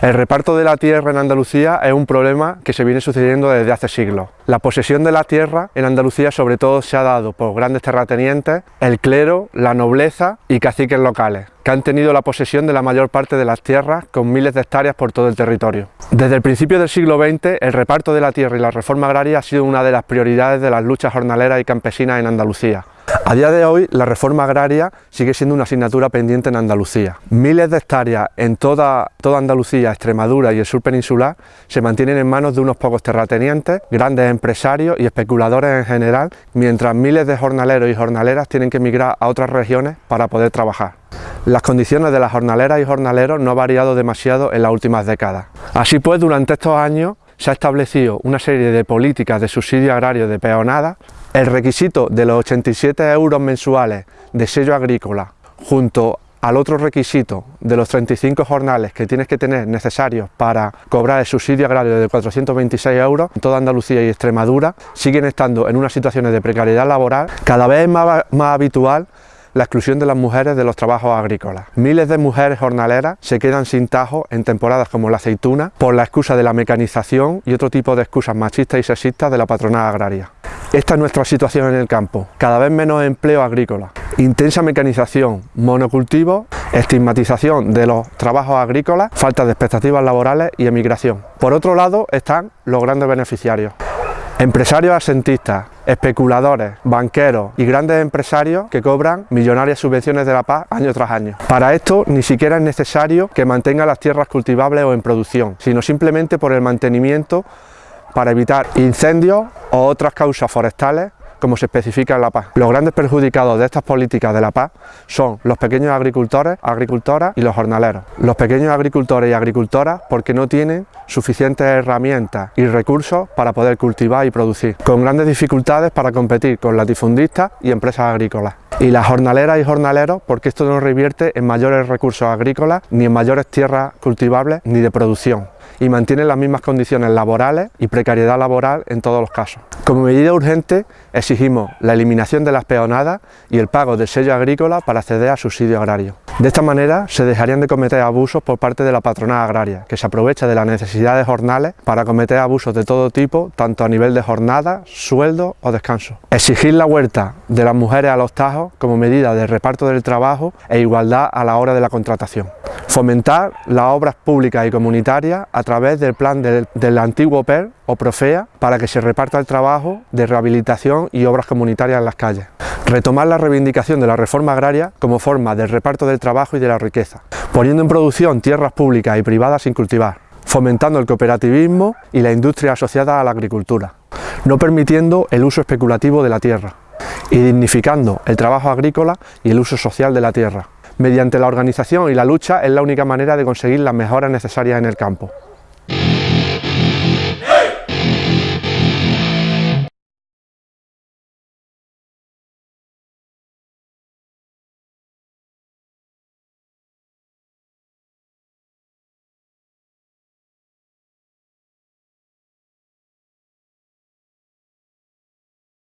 El reparto de la tierra en Andalucía es un problema que se viene sucediendo desde hace siglos. La posesión de la tierra en Andalucía sobre todo se ha dado por grandes terratenientes, el clero, la nobleza y caciques locales, que han tenido la posesión de la mayor parte de las tierras con miles de hectáreas por todo el territorio. Desde el principio del siglo XX, el reparto de la tierra y la reforma agraria ha sido una de las prioridades de las luchas jornaleras y campesinas en Andalucía. A día de hoy, la reforma agraria sigue siendo una asignatura pendiente en Andalucía. Miles de hectáreas en toda, Andalucía, Extremadura y el sur peninsular se mantienen en manos de unos pocos terratenientes, grandes empresarios y especuladores en general, mientras miles de jornaleros y jornaleras tienen que emigrar a otras regiones para poder trabajar. Las condiciones de las jornaleras y jornaleros no han variado demasiado en las últimas décadas. Así pues, durante estos años se ha establecido una serie de políticas de subsidio agrario de peonada el requisito de los 87 euros mensuales de sello agrícola junto al otro requisito de los 35 jornales que tienes que tener necesarios para cobrar el subsidio agrario de 426 euros en toda Andalucía y Extremadura siguen estando en unas situaciones de precariedad laboral cada vez más, más habitual la exclusión de las mujeres de los trabajos agrícolas. Miles de mujeres jornaleras se quedan sin tajo en temporadas como la aceituna por la excusa de la mecanización y otro tipo de excusas machistas y sexistas de la patronal agraria. Esta es nuestra situación en el campo, cada vez menos empleo agrícola, intensa mecanización, monocultivo, estigmatización de los trabajos agrícolas, falta de expectativas laborales y emigración. Por otro lado están los grandes beneficiarios. Empresarios asentistas, especuladores, banqueros y grandes empresarios que cobran millonarias subvenciones de la paz año tras año. Para esto ni siquiera es necesario que mantenga las tierras cultivables o en producción, sino simplemente por el mantenimiento para evitar incendios o otras causas forestales como se especifica en la paz. Los grandes perjudicados de estas políticas de la paz son los pequeños agricultores, agricultoras y los jornaleros. Los pequeños agricultores y agricultoras porque no tienen suficientes herramientas y recursos para poder cultivar y producir, con grandes dificultades para competir con latifundistas y empresas agrícolas. Y las jornaleras y jornaleros porque esto no revierte en mayores recursos agrícolas, ni en mayores tierras cultivables, ni de producción y mantienen las mismas condiciones laborales y precariedad laboral en todos los casos. Como medida urgente exigimos la eliminación de las peonadas y el pago del sello agrícola para acceder a subsidio agrario. De esta manera se dejarían de cometer abusos por parte de la patronal agraria, que se aprovecha de las necesidades jornales para cometer abusos de todo tipo, tanto a nivel de jornada, sueldo o descanso. Exigir la huerta de las mujeres a los tajos como medida de reparto del trabajo e igualdad a la hora de la contratación. Fomentar las obras públicas y comunitarias a través del plan del, antiguo PER o Profea para que se reparta el trabajo de rehabilitación y obras comunitarias en las calles. Retomar la reivindicación de la reforma agraria como forma del reparto del trabajo y de la riqueza, poniendo en producción tierras públicas y privadas sin cultivar, fomentando el cooperativismo y la industria asociada a la agricultura, no permitiendo el uso especulativo de la tierra y dignificando el trabajo agrícola y el uso social de la tierra. Mediante la organización y la lucha es la única manera de conseguir las mejoras necesarias en el campo.